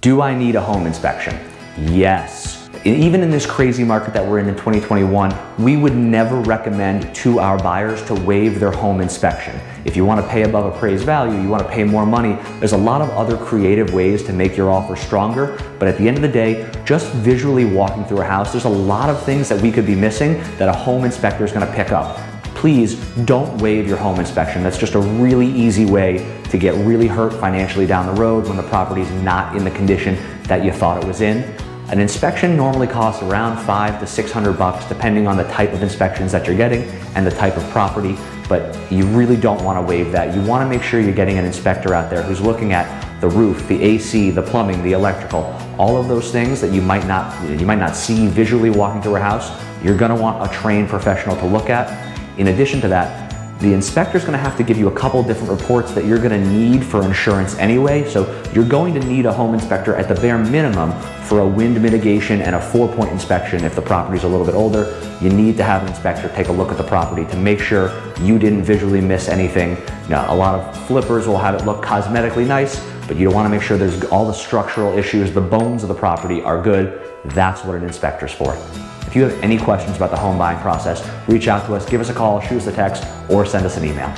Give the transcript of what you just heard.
Do I need a home inspection? Yes. Even in this crazy market that we're in in 2021, we would never recommend to our buyers to waive their home inspection. If you want to pay above appraised value, you want to pay more money, there's a lot of other creative ways to make your offer stronger. But at the end of the day, just visually walking through a house, there's a lot of things that we could be missing that a home inspector is going to pick up. Please don't waive your home inspection. That's just a really easy way to get really hurt financially down the road when the property is not in the condition that you thought it was in. An inspection normally costs around five to 600 bucks depending on the type of inspections that you're getting and the type of property, but you really don't want to waive that. You want to make sure you're getting an inspector out there who's looking at the roof, the AC, the plumbing, the electrical, all of those things that you might not, you might not see visually walking through a house, you're going to want a trained professional to look at. In addition to that, the inspector's gonna have to give you a couple different reports that you're gonna need for insurance anyway, so you're going to need a home inspector at the bare minimum for a wind mitigation and a four-point inspection if the property's a little bit older. You need to have an inspector take a look at the property to make sure you didn't visually miss anything. Now, a lot of flippers will have it look cosmetically nice, but you wanna make sure there's all the structural issues, the bones of the property are good. That's what an inspector's for. If you have any questions about the home buying process, reach out to us, give us a call, shoot us a text, or send us an email.